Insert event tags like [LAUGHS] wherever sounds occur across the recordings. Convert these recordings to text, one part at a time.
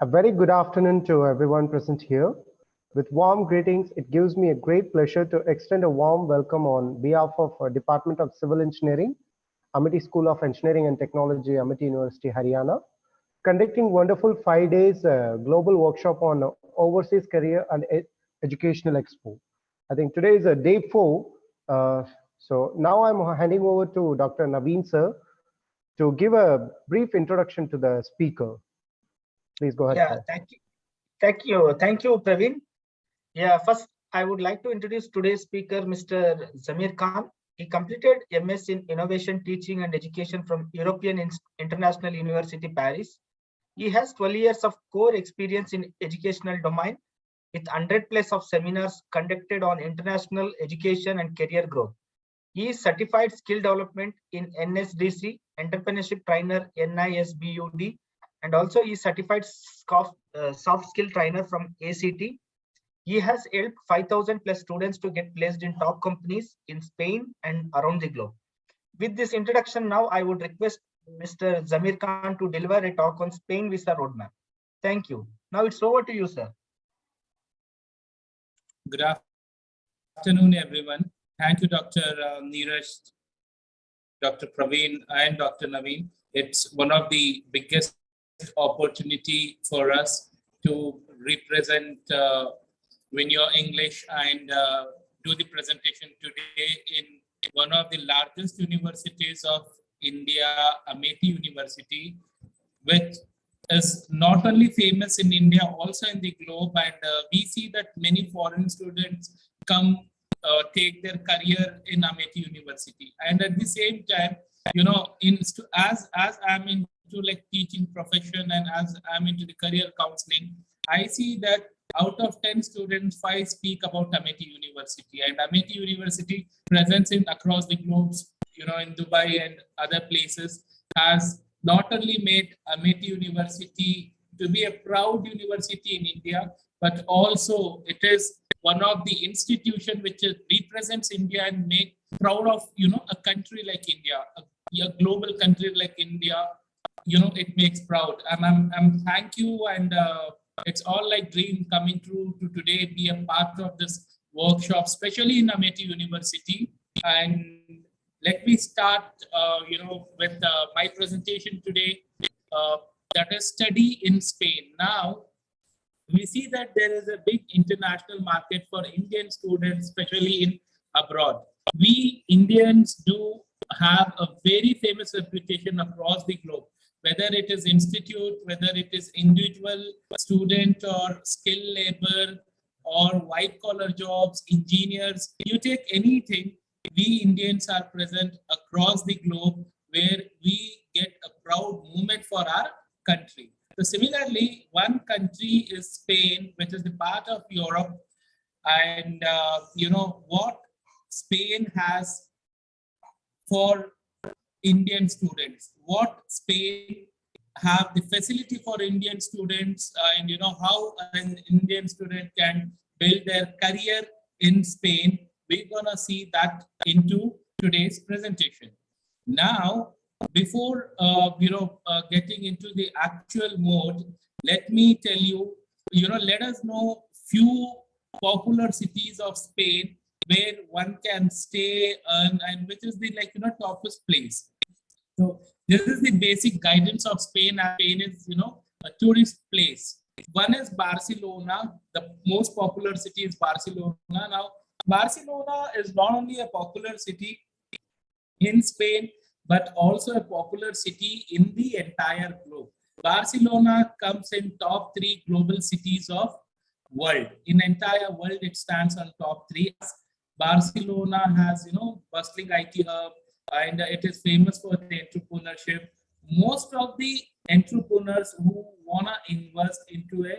A very good afternoon to everyone present here. With warm greetings, it gives me a great pleasure to extend a warm welcome on behalf of uh, Department of Civil Engineering, Amity School of Engineering and Technology, Amity University, Haryana, conducting wonderful five days uh, global workshop on overseas career and ed educational expo. I think today is a day four. Uh, so now I'm handing over to Dr. Naveen sir to give a brief introduction to the speaker. Please go ahead. Yeah, sir. thank you. Thank you. Thank you, Praveen. Yeah, first, I would like to introduce today's speaker, Mr. Zamir Khan. He completed MS in Innovation, Teaching and Education from European In- International University, Paris. He has 12 years of core experience in educational domain with 100 plus of seminars conducted on international education and career growth. He is certified skill development in NSDC, entrepreneurship trainer NIESBUD, and also he certified soft, uh, soft skill trainer from ACT. He has helped 5,000 plus students to get placed in top companies in Spain and around the globe. With this introduction, now I would request Mr. Zamir Khan to deliver a talk on Spain visa roadmap. Thank you. Now it's over to you, sir. Good afternoon, everyone. Thank you, Dr. uh, Neeraj, Dr. Praveen, and Dr. Naveen. It's one of the biggest opportunity for us to represent uh, Win Your English and uh, do the presentation today in one of the largest universities of India, Amity University, which is not only famous in India, also in the globe. And uh, we see that many foreign students come uh, take their career in Amity University. And at the same time, you know, in as as I'm into like teaching profession and as I'm into the career counseling, I see that out of 10 students, five speak about Amity University. And Amity University presence in across the globe, you know, in Dubai and other places, has not only made Amity University to be a proud university in India, but also it is one of the institution which represents India and make proud of you know a country like India, a, a global country like India. You know it makes proud. And I'm, I'm thank you and uh, it's all like dream coming true to today be a part of this workshop, especially in Amity University. And let me start, uh, you know, with uh, my presentation today. Uh, that is study in Spain. Now, we see that there is a big international market for Indian students, especially in abroad. We Indians do have a very famous reputation across the globe, whether it is institute, whether it is individual student or skill labor or white collar jobs, engineers, you take anything, we Indians are present across the globe where we get a proud moment for our country. So similarly, one country is Spain, which is the part of Europe. And uh, you know what Spain has for Indian students, what Spain have the facility for Indian students and you know how an Indian student can build their career in Spain. We're gonna see that into today's presentation. Now, before uh, you know uh, getting into the actual mode let me tell you you know let us know few popular cities of spain where one can stay and, and which is the like you know toughest place so this is the basic guidance of spain spain is you know a tourist place one is barcelona the most popular city is barcelona now barcelona is not only a popular city in spain but also a popular city in the entire globe. Barcelona comes in top three global cities of world. In entire world, it stands on top three. Barcelona has, you know, bustling IT hub, and it is famous for the entrepreneurship. Most of the entrepreneurs who wanna invest into a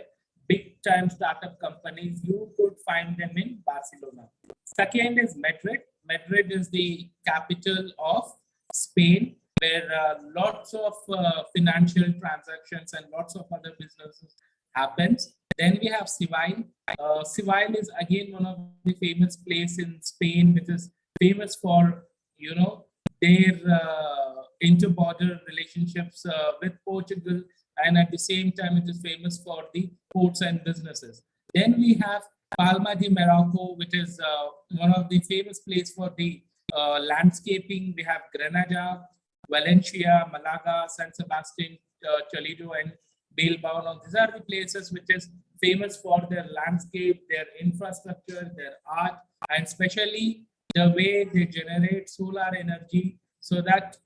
big time startup companies, you could find them in Barcelona. Second is Madrid. Madrid is the capital of Spain, where uh, lots of uh, financial transactions and lots of other businesses happens. Then we have Seville. Uh, Seville is again one of the famous place in Spain, which is famous for you know their uh, inter-border relationships uh, with Portugal and at the same time, it is famous for the ports and businesses. Then we have Palma de Mallorca, which is uh, one of the famous place for the uh, landscaping. We have Granada, Valencia, Malaga, San Sebastian, uh, Toledo, and Bilbao. Now, these are the places which is famous for their landscape, their infrastructure, their art, and especially the way they generate solar energy so that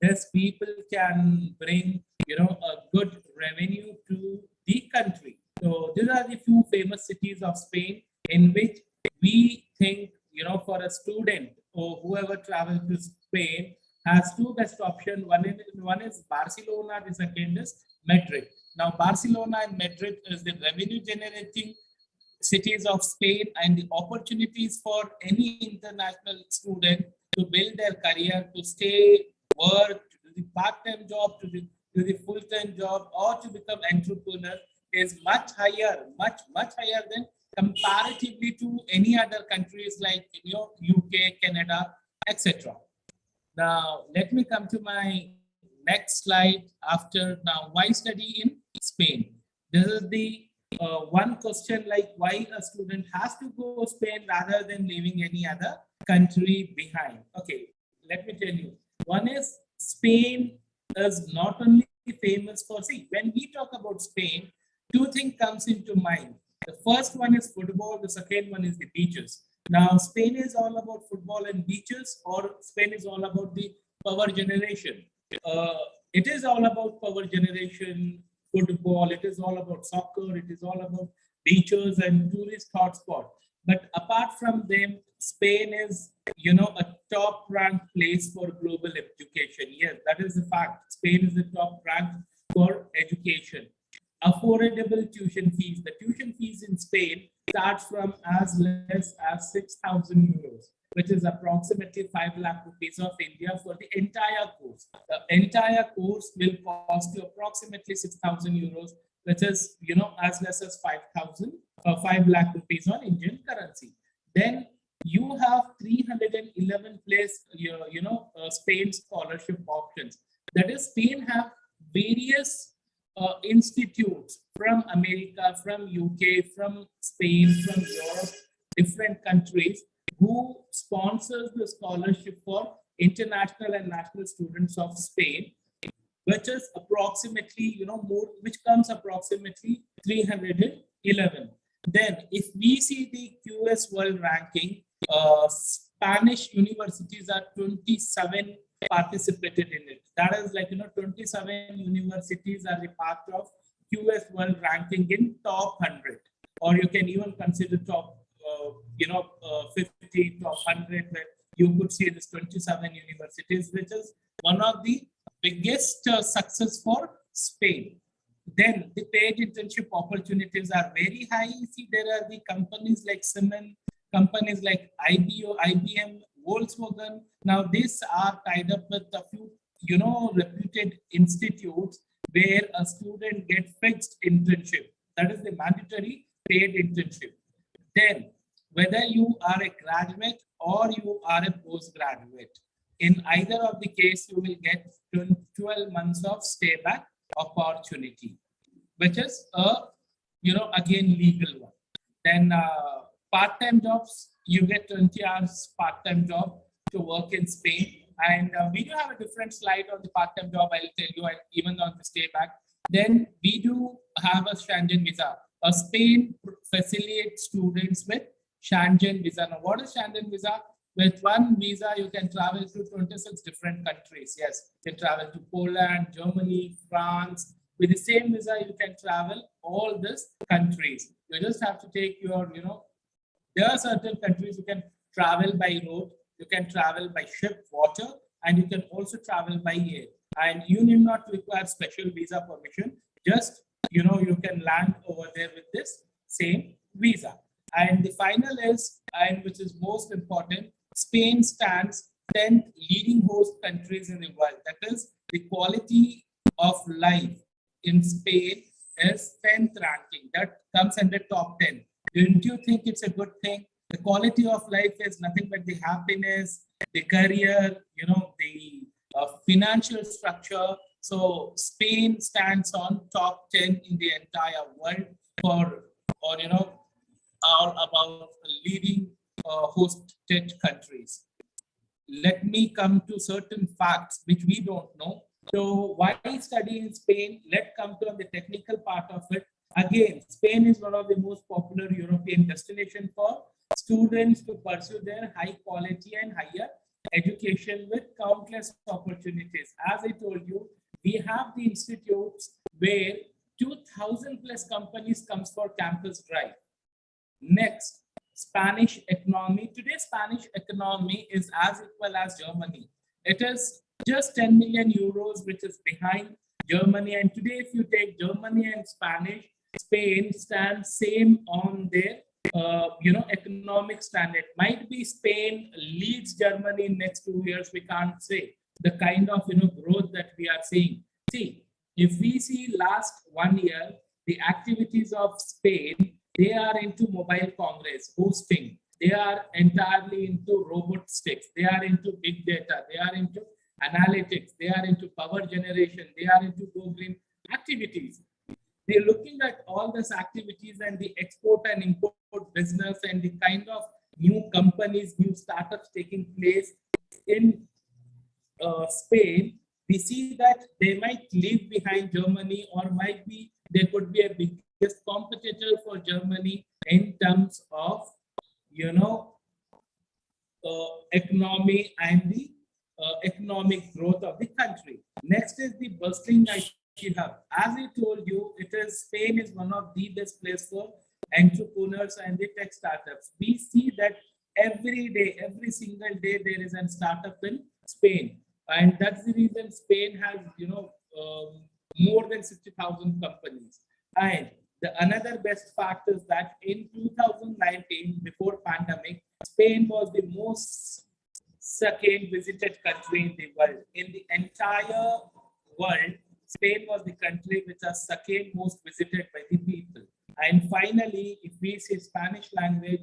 these people can bring, you know, a good revenue to the country. So these are the few famous cities of Spain in which we think, you know, for a student or whoever travels to Spain has two best options. One is, one is Barcelona, the second is Madrid. Now, Barcelona and Madrid is the revenue generating cities of Spain and the opportunities for any international student to build their career, to stay, work, the part-time job, to the, to the full-time job, or to become entrepreneur is much higher, much, much higher than comparatively to any other countries like you know, UK, Canada, etc. Now, let me come to my next slide after now, why study in Spain? This is the uh, one question like why a student has to go to Spain rather than leaving any other country behind. Okay, let me tell you. One is Spain is not only famous for, see, when we talk about Spain, two things comes into mind. The first one is football, the second one is the beaches. Now, Spain is all about football and beaches, or Spain is all about the power generation. Uh, it is all about power generation, football, it is all about soccer, it is all about beaches and tourist hotspot. But apart from them, Spain is, you know, a top ranked place for global education. Yes, that is the fact. Spain is the top ranked for education. Affordable tuition fees. The tuition fees in Spain starts from as less as 6,000 euros which is approximately 5 lakh rupees of India for the entire course. The entire course will cost you approximately 6,000 euros, which is, you know, as less as 5,000, uh, 5 lakh rupees on Indian currency. Then you have 311 place, you, you know, uh, Spain scholarship options. That is, Spain have various uh, institutes from America, from UK, from Spain, from Europe, different countries who sponsors the scholarship for international and national students of Spain, which is approximately, you know, more, which comes approximately 311. Then if we see the QS World Ranking, uh, Spanish universities are 27 participated in it. That is like, you know, 27 universities are a part of QS World Ranking in top 100, or you can even consider top uh, you know, uh, 50 to 100, where you could see this 27 universities, which is one of the biggest uh, success for Spain. Then the paid internship opportunities are very high. You See, there are the companies like Siemens, companies like IBO, IBM, Volkswagen. Now, these are tied up with a few, you know, reputed institutes where a student get fixed internship. That is the mandatory paid internship. Then whether you are a graduate or you are a postgraduate. In either of the case, you will get 12 months of stay back opportunity, which is a, you know, again, legal one. Then uh, part-time jobs, you get 20 hours part-time job to work in Spain. And uh, we do have a different slide on the part-time job, I'll tell you, and even on the stay back. Then we do have a Schengen visa. A Spain facilitates students with Schengen visa. Now, what is Schengen visa? With one visa, you can travel to 26 different countries. Yes, you can travel to Poland, Germany, France. With the same visa, you can travel all these countries. You just have to take your, you know, there are certain countries you can travel by road, you can travel by ship, water, and you can also travel by air. And you need not require special visa permission. Just, you know, you can land over there with this same visa. And the final is, and which is most important, Spain stands 10th leading host countries in the world. That is, the quality of life in Spain is 10th ranking. That comes under top 10. Don't you think it's a good thing? The quality of life is nothing but the happiness, the career, you know, the uh, financial structure, So Spain stands on top 10 in the entire world for, or you know, all about leading uh, hosted countries. Let me come to certain facts which we don't know. So why study in Spain? Let's come to the technical part of it. Again, Spain is one of the most popular European destination for students to pursue their high quality and higher education with countless opportunities. As I told you, we have the institutes where 2000 plus companies comes for campus drive. Next, Spanish economy. Today, Spanish economy is as equal as Germany. It is just 10 million euros, which is behind Germany. And today, if you take Germany and Spanish, Spain stands same on their uh, you know economic standard. Might be Spain leads Germany in next two years. We can't say the kind of you know growth that we are seeing. See, if we see last one year, the activities of Spain, they are into mobile congress, hosting. They are entirely into robotics. They are into big data. They are into analytics. They are into power generation. They are into go green activities. They're looking at all these activities and the export and import business and the kind of new companies, new startups taking place in uh, Spain, we see that they might leave behind Germany or might be, they could be a biggest competitor for Germany in terms of, you know, uh, economy and the uh, economic growth of the country. Next is the bustling IT hub. As I told you, it is Spain is one of the best place for entrepreneurs and the tech startups. We see that every day, every single day, there is a startup in Spain. And that's the reason Spain has, you know, um, more than 60,000 companies. And the another best fact is that in 2019, before pandemic, Spain was the most second visited country in the world. In the entire world, Spain was the country which was second most visited by the people. And finally, if we say Spanish language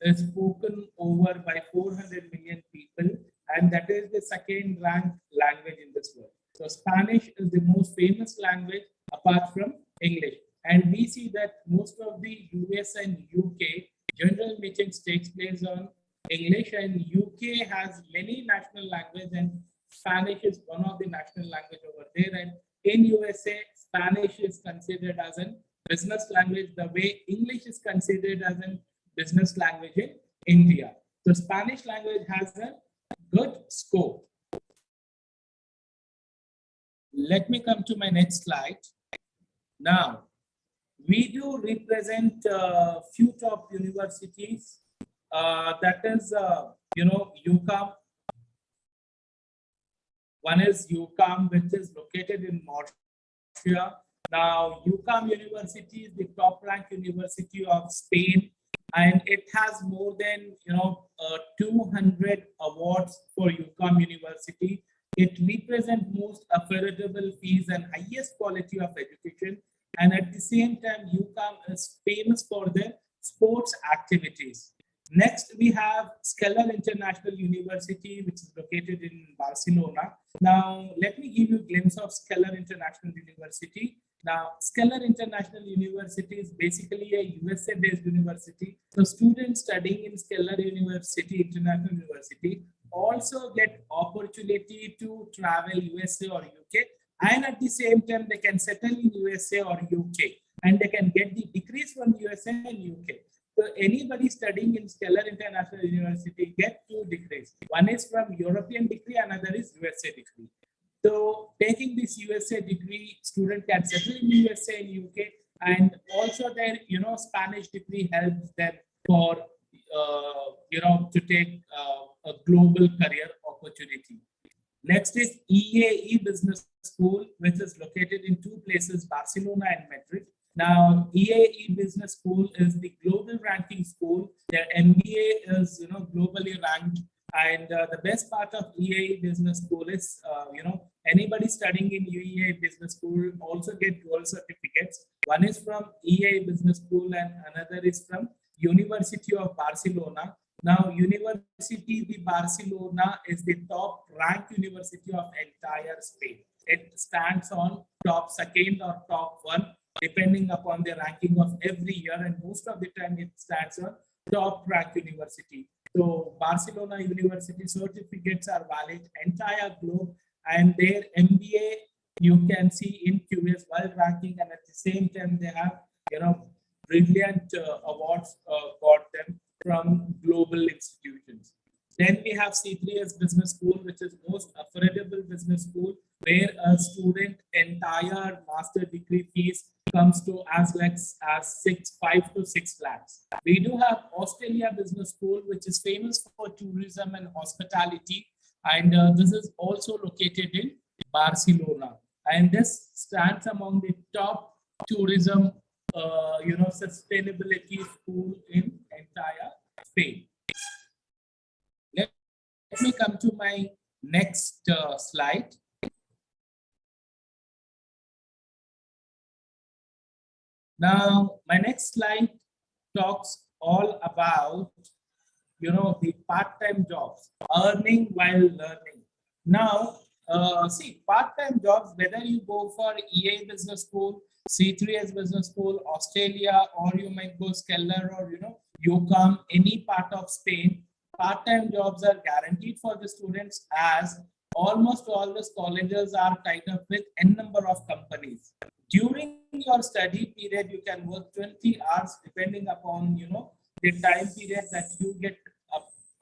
is spoken over by 400 million people, and that is the second ranked language in this world. So Spanish is the most famous language apart from English. And we see that most of the US and UK general meetings takes place on English and UK has many national language and Spanish is one of the national language over there. And in USA, Spanish is considered as a business language the way English is considered as a business language in India. The Spanish language has a good scope. Let me come to my next slide. Now, we do represent uh, few top universities. Uh, that is, uh, you know, UCAM. One is UCAM, which is located in Murcia. Now, UCAM University is the top ranked university of Spain, and it has more than you know uh, 200 awards for UCAM University. It represents most affordable fees and highest quality of education. And at the same time, UCAM is famous for their sports activities. Next, we have Schiller International University, which is located in Barcelona. Now, let me give you a glimpse of Schiller International University. Now, Schiller International University is basically a USA-based university. So students studying in Schiller University, International University, also get opportunity to travel USA or UK. And at the same time, they can settle in USA or UK. And they can get the degrees from USA and UK. So anybody studying in Stellar International University get two degrees. One is from European degree, another is USA degree. So taking this USA degree, student can settle in USA and UK, and also their you know Spanish degree helps them for uh, you know to take uh, a global career opportunity. Next is EAE Business School, which is located in two places, Barcelona and Madrid. Now, EAE Business School is the global ranking school. Their MBA is, you know, globally ranked. And uh, the best part of EAE Business School is, uh, you know, anybody studying in EAE Business School also get dual certificates. One is from EAE Business School and another is from University of Barcelona. Now, University de Barcelona is the top ranked university of entire Spain. it stands on top second or top one, depending upon the ranking of every year. And most of the time it stands on top rank university. So Barcelona University certificates are valid entire globe and their MBA you can see in QS world ranking and at the same time they have you know brilliant uh, awards uh, got them from global institutions. Then we have C3S Business School, which is most affordable business school, where a student entire master degree fees comes to as less as six, five to six lakhs. We do have Ostelea Business School, which is famous for tourism and hospitality. And uh, this is also located in Barcelona. And this stands among the top tourism, uh, you know, sustainability school in entire Spain. Let, let me come to my next uh, slide. Now, my next slide talks all about, you know, the part-time jobs, earning while learning. Now, uh, see, part-time jobs, whether you go for EA Business School, C3S Business School, Ostelea, or you might go Skeller or, you know, you come any part of Spain, part-time jobs are guaranteed for the students as almost all the colleges are tied up with n number of companies. During your study period you can work 20 hours depending upon you know the time period that you get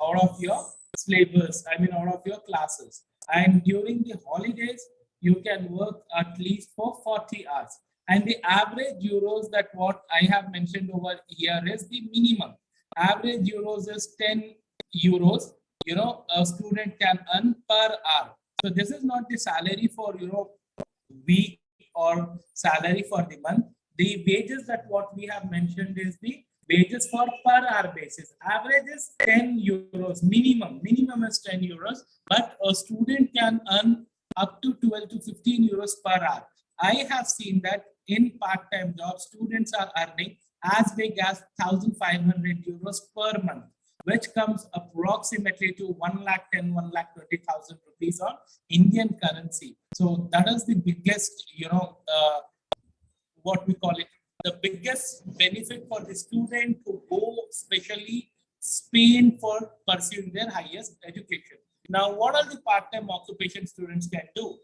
out of your syllabus i mean out of your classes. And during the holidays you can work at least for 40 hours. And the average euros that what i have mentioned over here is the minimum. Average euros is 10 euros you know a student can earn per hour so this is not the salary for you know week or salary for the month. The wages that what we have mentioned is the wages for per hour basis. Average is 10 euros minimum. Minimum is 10 euros, but a student can earn up to 12 to 15 euros per hour. I have seen that in part-time jobs, students are earning as big as 1,500 euros per month which comes approximately to 1 lakh 10, 1 lakh 20,000 rupees on Indian currency. So that is the biggest, you know, uh, what we call it, the biggest benefit for the student to go especially Spain for pursuing their highest education. Now, what are the part-time occupation students can do?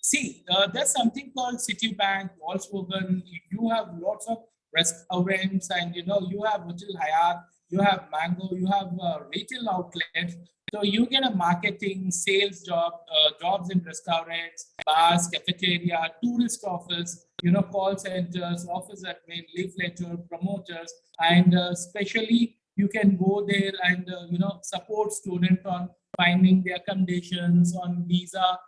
See, uh, there's something called Citibank, Volkswagen. You have lots of restaurants and, you know, you have Hotel Hyatt, you have Mango, you have uh, retail outlets. So you get a marketing, sales job, uh, jobs in restaurants, bars, cafeteria, tourist office, you know, call centers, office admin, leafleter, promoters, and uh, especially you can go there and, uh, you know, support student on finding their accommodations on visa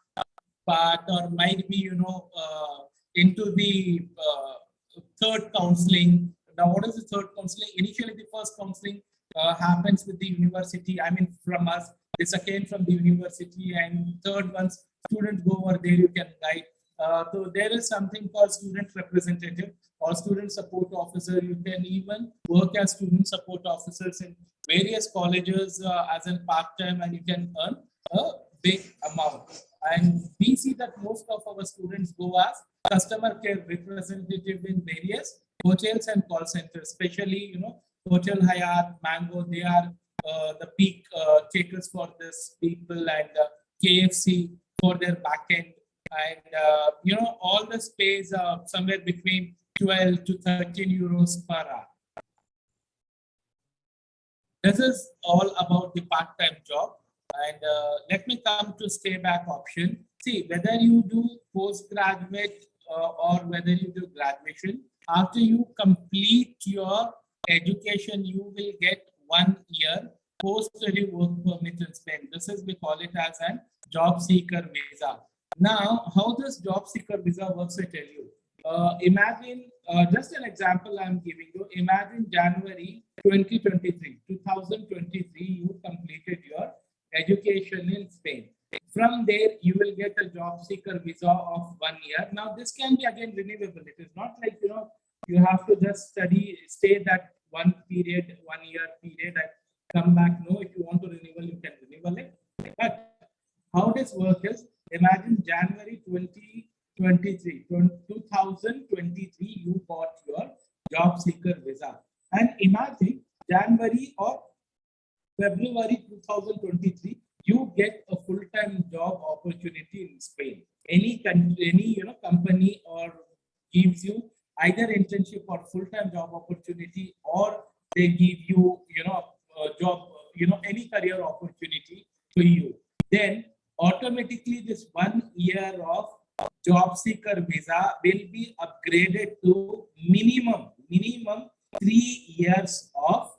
part or might be, you know, uh, into the uh, third counseling now, what is the third counseling? Initially, the first counseling uh, happens with the university. I mean, from us, the second from the university, and third ones students go over there. You can guide. Uh, so there is something called student representative or student support officer. You can even work as student support officers in various colleges uh, as a part time, and you can earn a big amount. And we see that most of our students go as customer care representative in various hotels and call centers, especially, you know, Hotel Hyatt, Mango, they are uh, the peak uh, takers for this people and uh, KFC for their backend. And, uh, you know, all the space uh, somewhere between 12 to 13 euros per hour. This is all about the part-time job. And uh, let me come to stay back option. See, whether you do postgraduate uh, or whether you do graduation, after you complete your education, you will get one year post-study work permit in Spain. This is, we call it as a job seeker visa. Now, how this job seeker visa works, I tell you. Uh, imagine, uh, just an example I'm giving you. Imagine January 2023, 2023, you completed your education in Spain. From there, you will get a job seeker visa of one year. Now, this can be again renewable. It is not like, you know, you have to just study, stay that one period, one year period and come back. No, if you want to renewal, you can renewal it. But how this work is, imagine January 2023, 2023, you got your job seeker visa. And imagine January or February 2023, you get a full-time job opportunity in Spain. Any country, any you know company or gives you either internship or full-time job opportunity, or they give you you know job, you know any career opportunity to you. Then automatically this one year of job seeker visa will be upgraded to minimum minimum three years of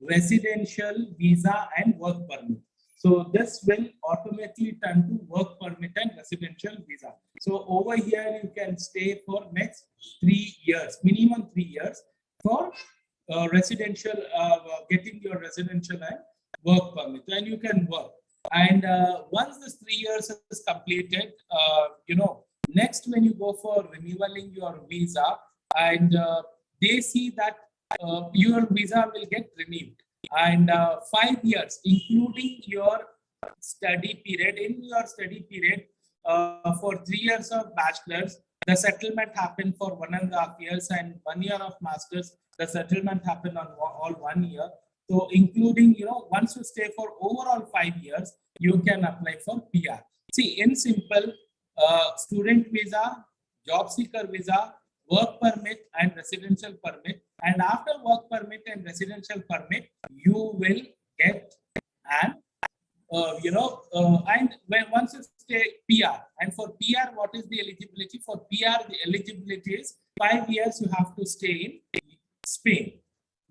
residential visa and work permit. So this will automatically turn to work permit and residential visa. So over here you can stay for next three years, minimum three years for uh, residential, uh, getting your residential and work permit and you can work. And uh, once this three years is completed, uh, you know, next when you go for renewing your visa and uh, they see that uh, your visa will get renewed and uh, five years, including your study period. In your study period, uh, for three years of bachelor's, the settlement happened for one and a half years, and one year of master's, the settlement happened on all one year. So, including, you know, once you stay for overall five years, you can apply for PR. See, in simple, uh, student visa, job seeker visa, work permit and residential permit. And after work permit and residential permit, you will get an, uh, you know, uh, and when once you stay PR, and for PR, what is the eligibility? For PR, the eligibility is five years you have to stay in Spain.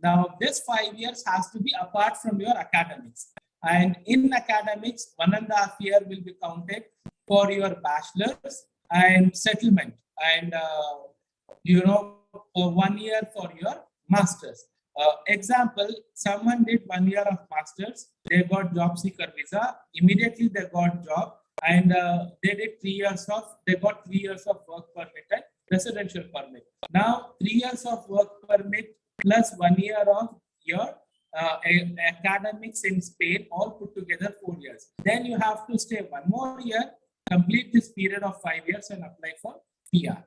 Now, this five years has to be apart from your academics. And in academics, one and a half year will be counted for your bachelor's and settlement. And uh, you know, one year for your master's. Uh, example, someone did one year of master's, they got job seeker visa, immediately they got job and uh, they did three years of, they got three years of work permit and residential permit. Now, three years of work permit plus one year of your uh, academics in Spain, all put together four years. Then you have to stay one more year, complete this period of five years and apply for PR.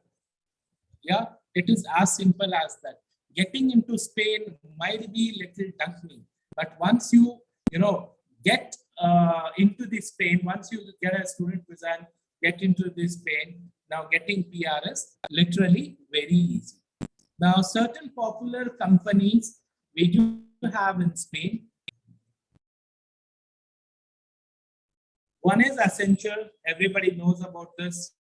Yeah, it is as simple as that. Getting into Spain might be little daunting, but once you, you know, get uh, into the Spain, once you get a student visa and get into this Spain, now getting PRS literally very easy. Now, certain popular companies we do have in Spain. One is Accenture. Everybody knows about this.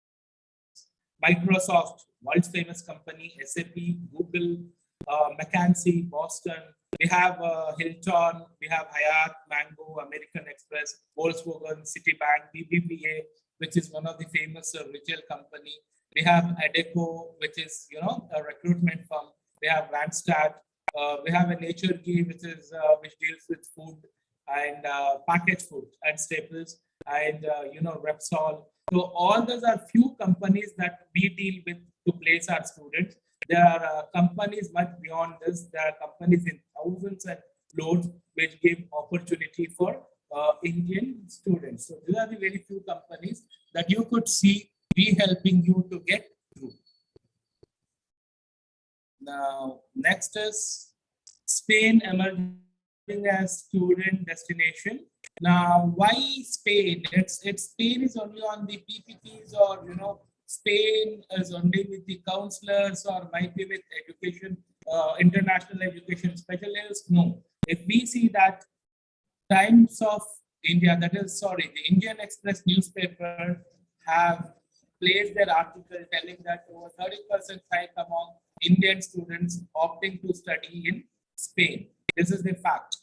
Microsoft, world's famous company, SAP, Google, uh, McKinsey, Boston. We have uh, Hilton, we have Hyatt, Mango, American Express, Volkswagen, Citibank, BBVA, which is one of the famous uh, retail company. We have Adecco, which is you know a recruitment firm. We have Randstad. Uh, we have a Nature Key, which is uh, which deals with food and uh, packaged food and staples, and you know Repsol. So all those are few companies that we deal with to place our students. There are uh, companies much beyond this. There are companies in thousands and loads which give opportunity for uh, Indian students. So these are the very few companies that you could see be helping you to get through. Now, next is Spain emerging as student destination. Now, why Spain? It's it's Spain is only on the PPTs or you know Spain is only with the counselors or might be with education, uh, international education specialists. No, if we see that Times of India, that is sorry, the Indian Express newspaper have placed their article telling that over 30% hike among Indian students opting to study in Spain. This is the fact.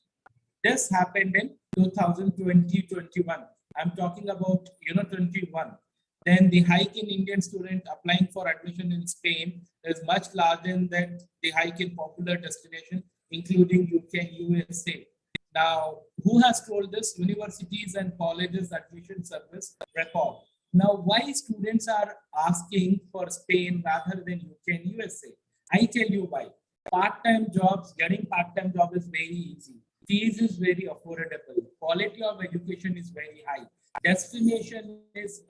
This happened in 2020-21. I'm talking about, you know, 21. Then the hike in Indian student applying for admission in Spain is much larger than the hike in popular destination, including UK and USA. Now, who has told this? Universities and colleges admission service record. Now, why students are asking for Spain rather than UK and USA? I tell you why. Part-time jobs, getting part-time job is very easy fees is very affordable. Quality of education is very high. Destination is,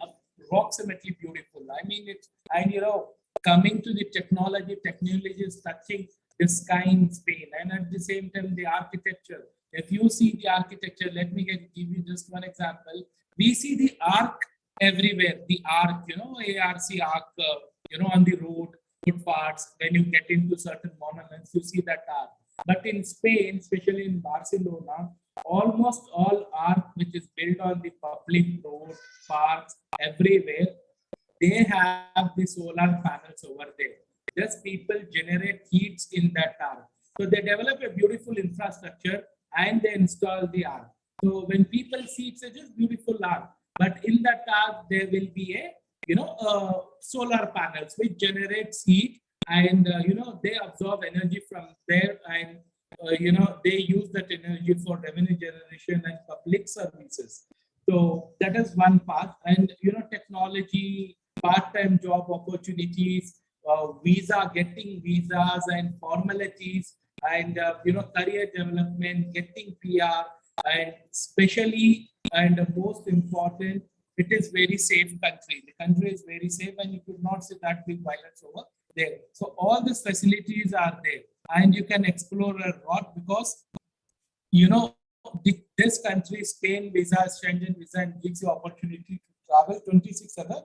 approximately beautiful. I mean, it's, and you know, coming to the technology, technology is touching the sky in Spain. And at the same time, the architecture. If you see the architecture, let me get, give you just one example. We see the arc everywhere, the arc, you know, ARC arc, uh, you know, on the road, footpaths, when you get into certain monuments, you see that arc. But in Spain, especially in Barcelona, almost all art which is built on the public road, parks, everywhere, they have the solar panels over there. Just people generate heats in that arc. So they develop a beautiful infrastructure and they install the arc. So when people see it's a just beautiful arc, but in that arc there will be a you know uh, solar panels which generates heat and uh, you know they absorb energy from there and uh, you know they use that energy for revenue generation and public services so that is one path. and you know technology part-time job opportunities uh, visa getting visas and formalities and uh, you know career development getting pr and especially and most important it is very safe country the country is very safe and you could not see that big violence over there. So all these facilities are there and you can explore a lot because, you know, this country, Spain visa, Schengen visa and gives you opportunity to travel 26 other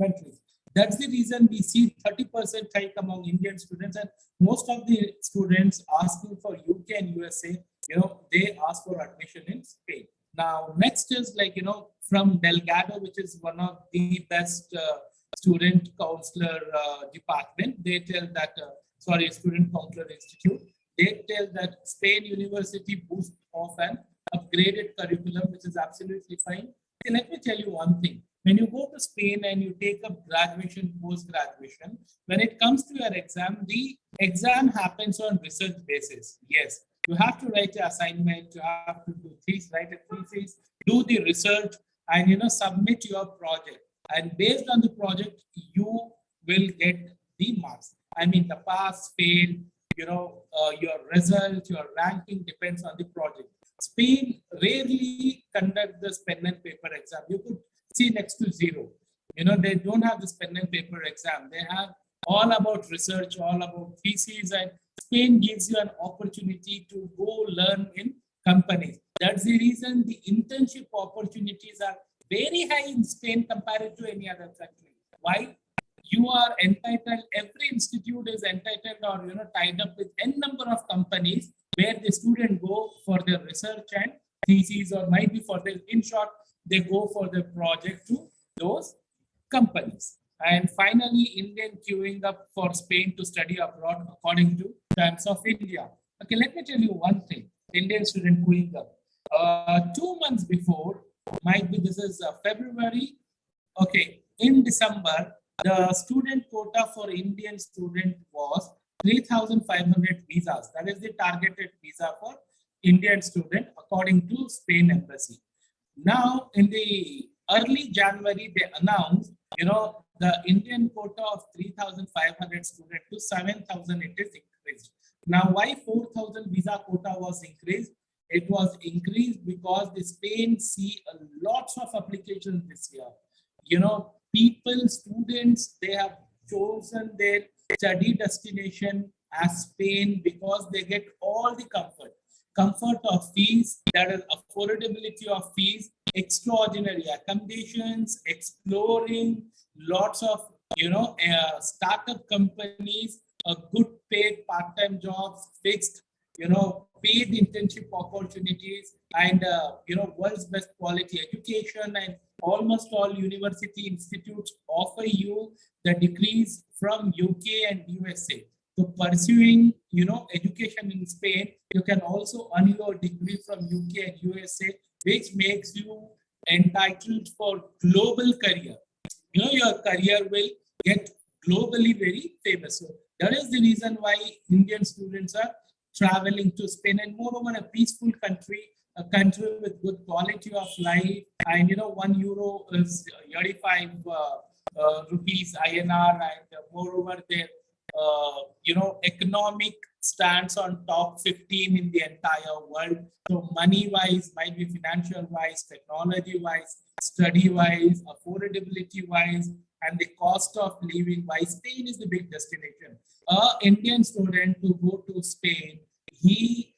countries. That's the reason we see 30% hike among Indian students and most of the students asking for UK and USA, you know, they ask for admission in Spain. Now, next is like, you know, from Delgado, which is one of the best uh, student counselor uh, department. They tell that, uh, sorry, student counselor institute. They tell that Spain University boost off an upgraded curriculum, which is absolutely fine. Okay, let me tell you one thing. When you go to Spain and you take up graduation, post-graduation, when it comes to your exam, the exam happens on research basis. Yes, you have to write your assignment, you have to do thesis, write a thesis, do the research, and you know submit your project and based on the project you will get the marks i mean the pass fail you know uh, your result your ranking depends on the project. Spain rarely conduct this pen and paper exam. You could see next to zero. You know they don't have this pen and paper exam. They have all about research all about theses and spain gives you an opportunity to go learn in companies that's the reason the internship opportunities are very high in Spain compared to any other country. Why? You are entitled, every institute is entitled or you know tied up with n number of companies where the student go for their research and thesis or might be for their in short, they go for the project to those companies. And finally, Indian queuing up for Spain to study abroad according to Times of India. Okay, let me tell you one thing. Indian student queuing up. Uh, two months before, might be this is uh, February. Okay, in December, the student quota for Indian student was 3,500 visas. That is the targeted visa for Indian student according to Spain embassy. Now, in the early January, they announced, you know, the Indian quota of 3,500 student to 7,000 it is increased. Now, why 4,000 visa quota was increased? It was increased because the Spain see lots of applications this year. You know, people, students, they have chosen their study destination as Spain because they get all the comfort. Comfort of fees, that is affordability of fees, extraordinary accommodations, exploring, lots of, you know, uh, startup companies, a good paid part-time jobs, fixed, you know, paid internship opportunities and uh, you know world's best quality education and almost all university institutes offer you the degrees from UK and USA. So pursuing you know education in Spain, you can also earn your degree from UK and USA, which makes you entitled for global career. You know your career will get globally very famous. So that is the reason why Indian students are traveling to Spain and moreover a peaceful country, a country with good quality of life. And you know, one euro is 85 uh, uh, rupees INR and moreover their, uh, you know, economic stands on top 15 in the entire world. So money wise, might be financial wise, technology wise, study wise, affordability wise, and the cost of living wise, Spain is the big destination. A Indian student to go to Spain, he,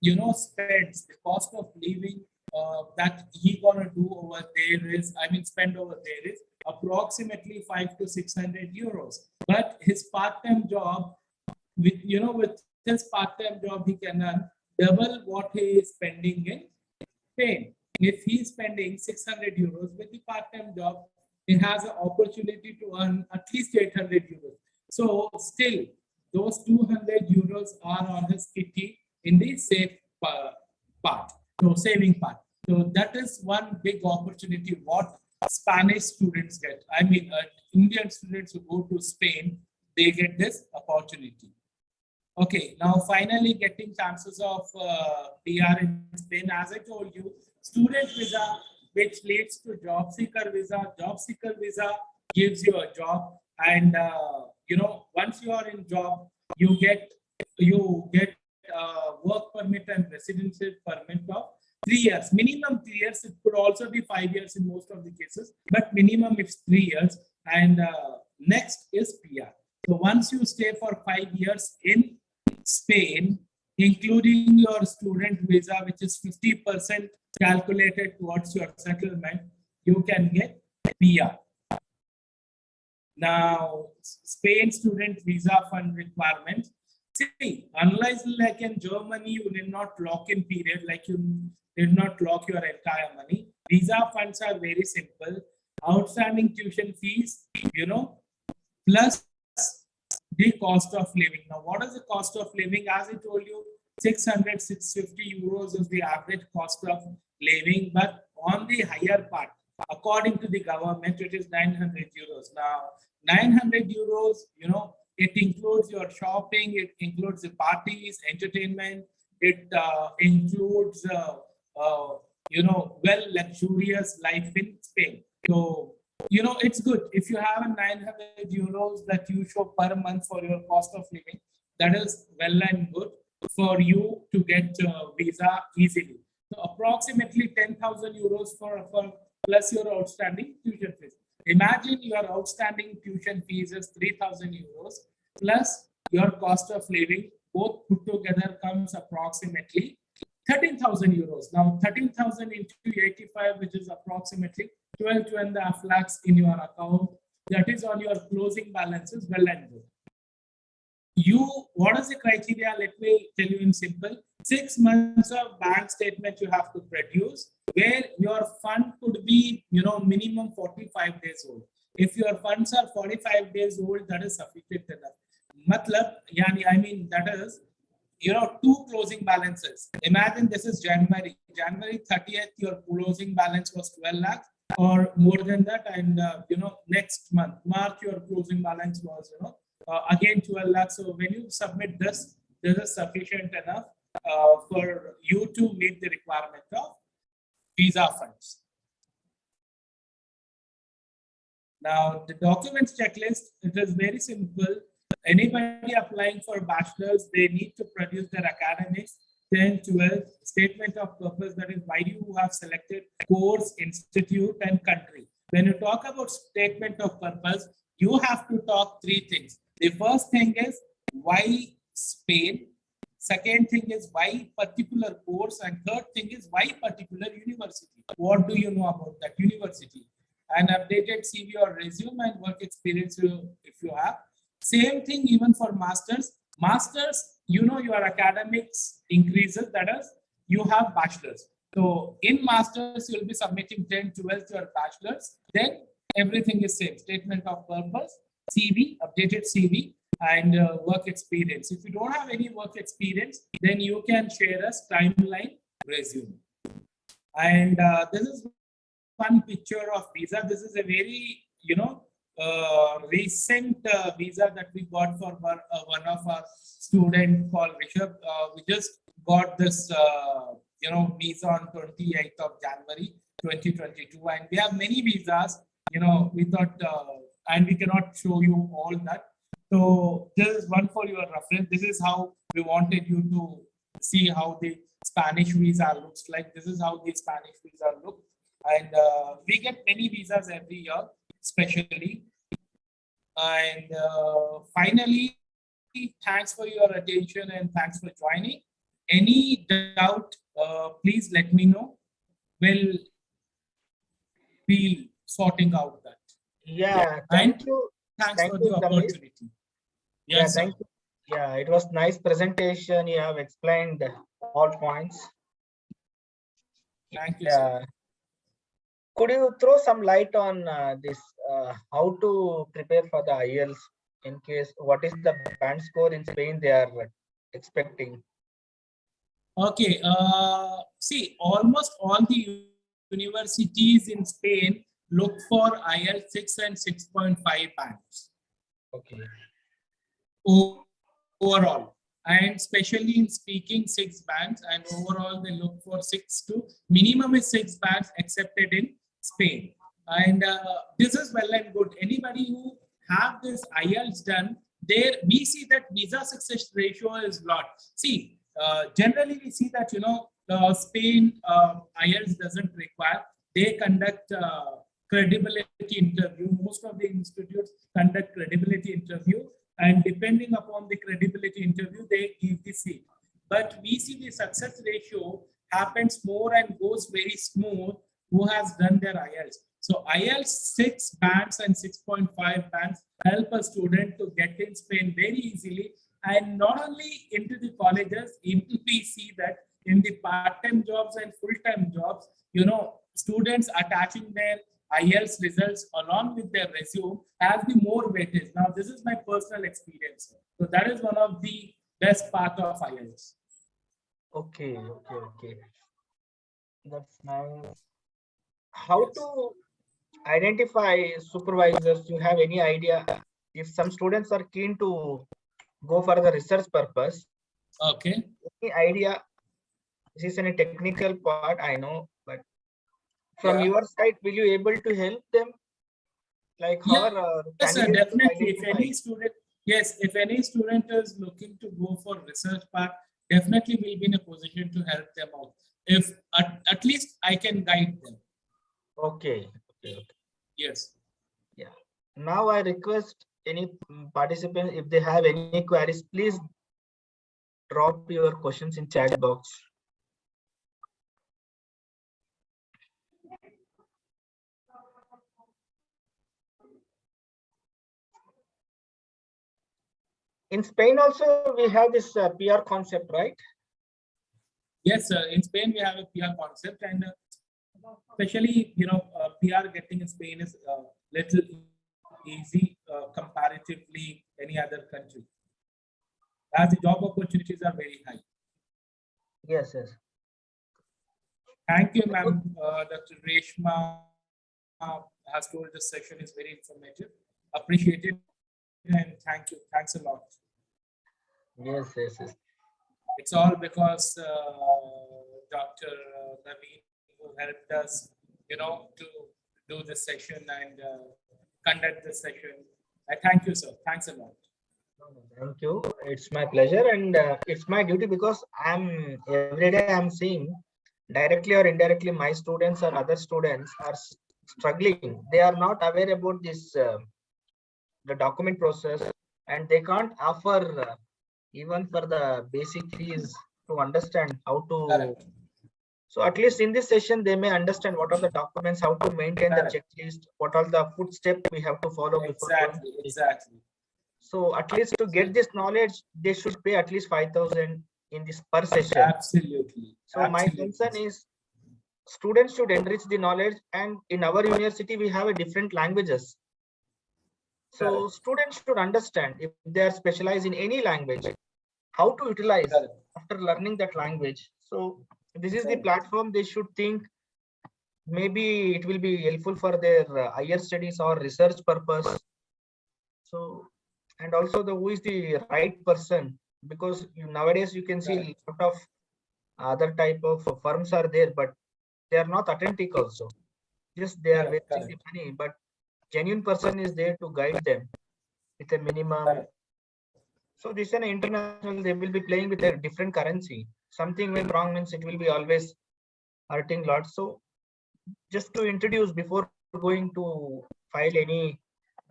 you know, spends the cost of living uh, that he gonna do over there is, I mean, spend over there is approximately five to 600 euros. But his part-time job, with, you know, with his part-time job, he can earn double what he is spending in Spain. If he's spending 600 euros with the part-time job, he has an opportunity to earn at least 800 euros. So still, those 200 euros are on his kitty in the safe uh, part, so saving part. So that is one big opportunity what Spanish students get. I mean, uh, Indian students who go to Spain, they get this opportunity. Okay, now finally getting chances of uh, PR in Spain. As I told you, student visa, which leads to job seeker visa. Job seeker visa gives you a job, and uh, you know once you are in job, you get you get uh, work permit and residency permit of three years. Minimum three years. It could also be five years in most of the cases, but minimum is three years. And uh, next is PR. So once you stay for five years in Spain, including your student visa, which is 50% calculated towards your settlement, you can get PR. Now, Spain student visa fund requirements. See, unless like in Germany, you did not lock in period, like you did not lock your entire money. Visa funds are very simple. Outstanding tuition fees, you know, plus the cost of living. Now, what is the cost of living? As I told you, 600, 650 euros is the average cost of living, but on the higher part, according to the government, it is 900 euros. Now, 900 euros, you know, it includes your shopping, it includes the parties, entertainment, it uh, includes, uh, uh, you know, well luxurious life in Spain. So you know, it's good. If you have a 900 euros that you show per month for your cost of living, that is well and good for you to get a visa easily. So approximately 10,000 euros for, for plus your outstanding tuition fees. Imagine your outstanding tuition fees is 3,000 euros plus your cost of living, both put together comes approximately 13,000 euros. Now 13,000 into 85, which is approximately 12 to and a half lakhs in your account. That is on your closing balances, well and good. You, what is the criteria? Let me tell you in simple. Six months of bank statement you have to produce, where your fund could be, you know, minimum 45 days old. If your funds are 45 days old, that is sufficient enough. Matlab, yani, I mean, that is you know, two closing balances. Imagine this is January. January 30th, your closing balance was 12 lakhs or more than that. And, uh, you know, next month, March, your closing balance was, you know, uh, again 12 lakhs. So when you submit this, this is sufficient enough uh, for you to meet the requirement of visa funds. Now, the documents checklist, it is very simple anybody applying for bachelor's, they need to produce their academics, 10, 12, statement of purpose, that is why you have selected course, institute, and country. When you talk about statement of purpose, you have to talk three things. The first thing is why Spain, second thing is why particular course, and third thing is why particular university. What do you know about that university? An updated CV or resume and work experience if you have same thing even for masters. Masters, you know, your academics increases, that is, you have bachelors. So in masters, you'll be submitting 10, 12 to your bachelors. Then everything is same. Statement of purpose, CV, updated CV, and uh, work experience. If you don't have any work experience, then you can share us timeline resume. And uh, this is one picture of visa. This is a very, you know, uh, recent uh, visa that we got for one, uh, one of our student called Rishabh. Uh, we just got this, you know, visa on 28th of January 2022, and we have many visas. You know, we thought, and we cannot show you all that. So this is one for your reference. This is how we wanted you to see how the Spanish visa looks like. This is how the Spanish visa looks. And uh, we get many visas every year, especially. And uh, finally, thanks for your attention and thanks for joining. Any doubt, uh, please let me know. We'll be sorting out that. Yeah, thank you. Thanks Thank for you, the opportunity. Yeah, Yes, sir. thank you. Yeah, it was nice presentation. You have explained all points. Thank you, sir. Could you throw some light on uh, this, uh, how to prepare for the IELTS in case, what is the band score in Spain they are expecting? Okay, uh, see, almost all the universities in Spain look for IL 6 and 6.5 bands Okay, overall. And especially in speaking, six bands, and overall they look for six to minimum is six bands accepted in Spain. And uh, this is well and good. Anybody who have this IELTS done, there we see that visa success ratio is lot. See, uh, generally we see that you know uh, Spain uh, IELTS doesn't require. They conduct uh, credibility interview. Most of the institutes conduct credibility interview, and depending upon the credibility interview, they give the seat. But we see the success ratio happens more and goes very smooth who has done their IELTS. So IELTS 6 bands and 6.5 bands help a student to get in Spain very easily. And not only into the colleges, even [LAUGHS] we see that in the part-time jobs and full-time jobs, you know, students attaching their IELTS results along with their resume has the more weightage. Now, this is my personal experience. So that is one of the best part of IELTS. okay, okay, okay. That's nice. How to identify supervisors? You have any idea? If some students are keen to go for the research purpose, Okay. any idea? This is any technical part, I know, from Yeah. your side, will you able to help them? Like how Yeah, are uh, Yes, sir, definitely. If any student, yes, if any student is looking to go for research part, definitely we'll be in a position to help them out. If at, at least I can guide them. Okay, okay, okay. Yes. Now I request any participant, if they have any queries, please drop your questions in chat box. In Spain also, we have this uh, PR concept, right? Yes, sir. In Spain, we have a PR concept and uh, especially, you know, uh, PR getting in Spain is uh, little easy uh, comparatively any other country. As the job opportunities are very high. Yes, yes. Thank you, ma'am. Uh, Dr. Reshma uh, has told this session is very informative. Appreciate it. And thank you. Thanks a lot. Yes, yes, yes. It's all because uh, Dr. Naveen who helped us, you know, to do this session and uh, conduct this session. I thank you, sir. Thanks a lot. Thank you. It's my pleasure and uh, it's my duty because I'm every day I'm seeing directly or indirectly my students or other students are struggling. They are not aware about this uh, the document process and they can't offer uh, even for the basic fees to understand how to Correct. so at least in this session they may understand what are the documents how to maintain the checklist what are the footsteps we have to follow Exactly. the Exactly. so at least to get this knowledge, they should pay at least five thousand in this per session. Absolutely. So my Absolutely. concern is students should enrich the knowledge and in our university, we have a different languages. So Correct. students should understand if they are specialized in any language, how to utilize after learning that language. So this is the platform they should think maybe it will be helpful for their uh, higher studies or research purpose. So, and also the who is the right person because you, nowadays you can see a lot of other type of firms are there, but they are not authentic also. Just they are wasting the money, but genuine person is there to guide them with a minimum. So this is an international, they will be playing with a different currency. Something went wrong means it will be always hurting lots. So just to introduce before going to file any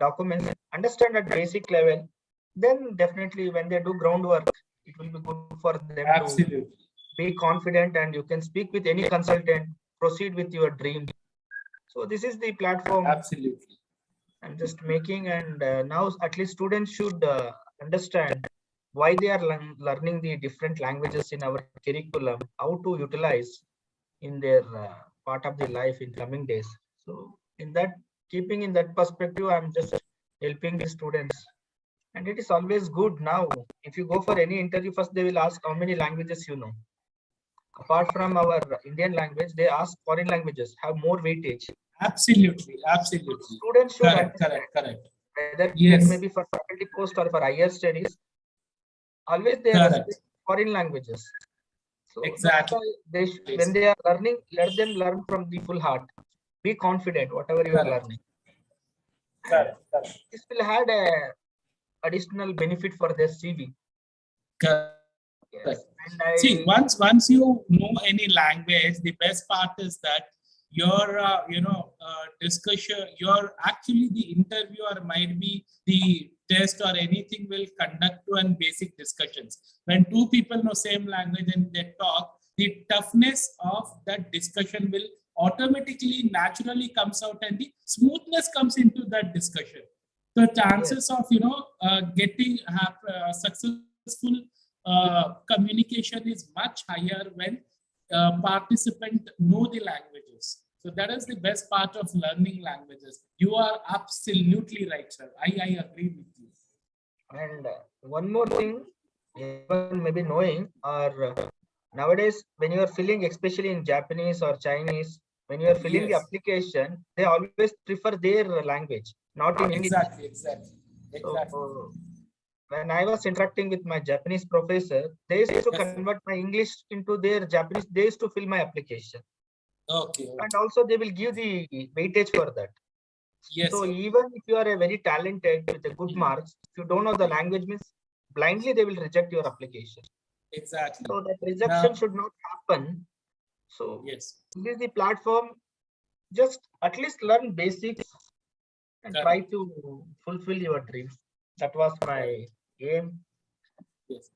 documents, understand at basic level, then definitely when they do groundwork, it will be good for them to be confident and you can speak with any consultant, proceed with your dream. So this is the platform Absolutely. I'm just making and uh, now at least students should uh, understand why they are learn- learning the different languages in our curriculum, how to utilize in their uh, part of the life in coming days. So in that, keeping in that perspective, I'm just helping the students. And it is always good now, if you go for any interview, first they will ask how many languages you know. Apart from our Indian language, they ask foreign languages have more weightage. Absolutely. Absolutely. Students should Correct. understand Correct. Correct. Whether Yes. that may be for faculty post or for higher studies. Always they are Correct. foreign languages. So Exactly. They, sh- Yes. when they are learning, let them learn from the full heart. Be confident, whatever you are learning. Correct. Correct. This will add a additional benefit for their CV. Correct. Yes. I, See, once once you know any language, the best part is that your uh, you know discussion, your actually the interviewer might be the test or anything will conduct to an basic discussions. When two people know same language and they talk, the toughness of that discussion will automatically naturally comes out and the smoothness comes into that discussion. The chances of you know uh, getting have uh, successful uh, communication is much higher when uh, participant know the languages. So that is the best part of learning languages. You are absolutely right, sir. I, I agree with you. and uh, one more thing, even maybe knowing or uh, nowadays when you are filling, especially in Japanese or Chinese, when you are filling the application, they always prefer their language, not in English. Exactly, exactly, So, exactly. when I was interacting with my Japanese professor, they used to Yes. convert my English into their Japanese. They used to fill my application, Okay, and also they will give the weightage for that. yes, So even if you are a very talented with a good Mhm. marks, if you don't know the language, means blindly they will reject your application. exactly. So that rejection Now- should not happen. So Yes, this is the platform. Just at least learn basics and try to fulfill your dreams. That was my aim. yes.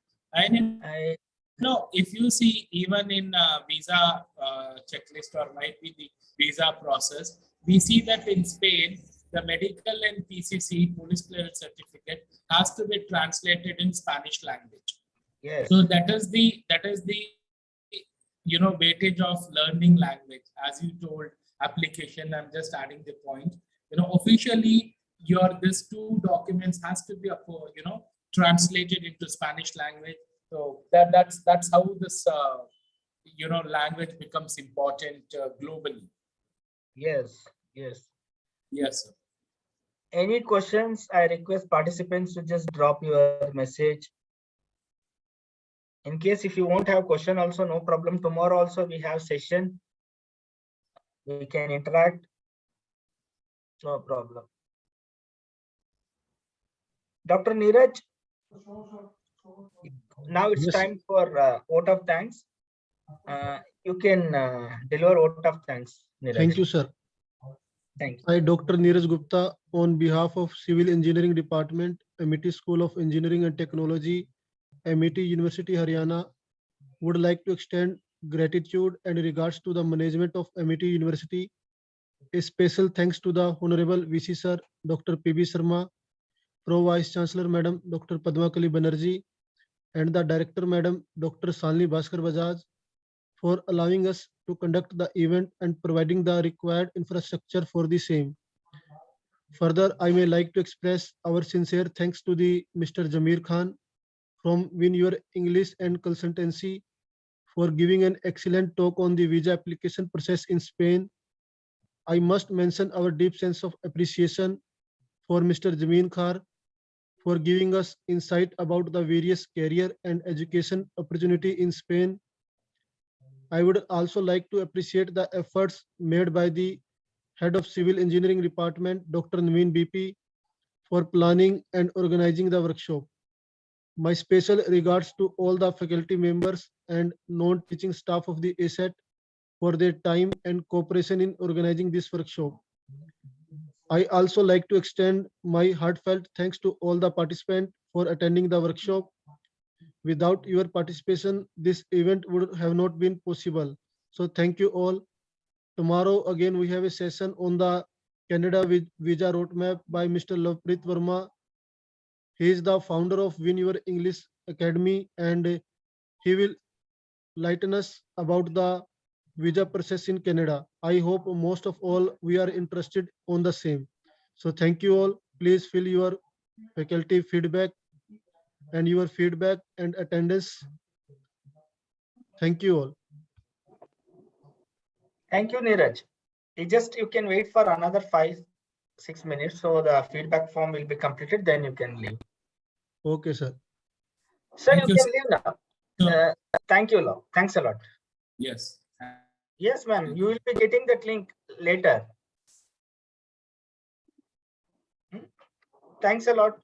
In I No, if you see even in uh, visa uh, checklist or might be the visa process, we see that in Spain, the medical and PCC police clearance certificate has to be translated in Spanish language. yes. So that is the that is the you know weightage of learning language as you told application. I'm just adding the point. You know officially your this two documents has to be uh, you know translated into Spanish language. So that that's that's how this uh, you know language becomes important uh, globally. Yes, yes. Yes. sir. Any questions? I request participants to just drop your message. In case if you won't have question also, no problem. Tomorrow also we have session. We can interact. No problem. Dr. Neeraj. Now it's Yes. time for uh, vote of thanks. Uh, You can uh, deliver vote of thanks. Neeraj. Thank you, sir. Thank you. I, Dr. Neeraj Gupta, on behalf of Civil Engineering Department, Amity School of Engineering and Technology, Amity University, Haryana, would like to extend gratitude and regards to the management of Amity University. A special thanks to the Honorable VC Sir, Dr. PB Sharma, Pro Vice Chancellor Madam Dr. Padmakali Banerjee, and the Director Madam Dr. Shalini Bhaskar Bajaj for allowing us to conduct the event and providing the required infrastructure for the same. Further, I may like to express our sincere thanks to the Mr. Jamir Khan from Win Your English and Consultancy for giving an excellent talk on the visa application process in Spain. I must mention our deep sense of appreciation for Mr. Jameen Khan for giving us insight about the various career and education opportunity in Spain. I would also like to appreciate the efforts made by the Head of Civil Engineering Department, Dr. Naveen BP, for planning and organizing the workshop. My special regards to all the faculty members and non-teaching staff of the ASET for their time and cooperation in organizing this workshop. I also like to extend my heartfelt thanks to all the participants for attending the workshop. Without your participation, this event would have not been possible. So thank you all. Tomorrow, again, we have a session on the Canada Vi- Visa Roadmap by Mr. Lovepreet Verma. He is the founder of Win Your English Academy and he will lighten us about the visa process in Canada. I hope most of all we are interested on the same. So thank you all. Please fill your faculty feedback and your feedback and attendance. Thank you all. Thank you, Neeraj. You just, you can wait for another five, six minutes, so the feedback form will be completed, then you can leave. Okay, sir. Sir, Thank you you, can leave now. Sure. Uh, Thank you, Lo. Thanks a lot. Yes. Yes, ma'am, you will be getting that link later. Hmm? Thanks a lot.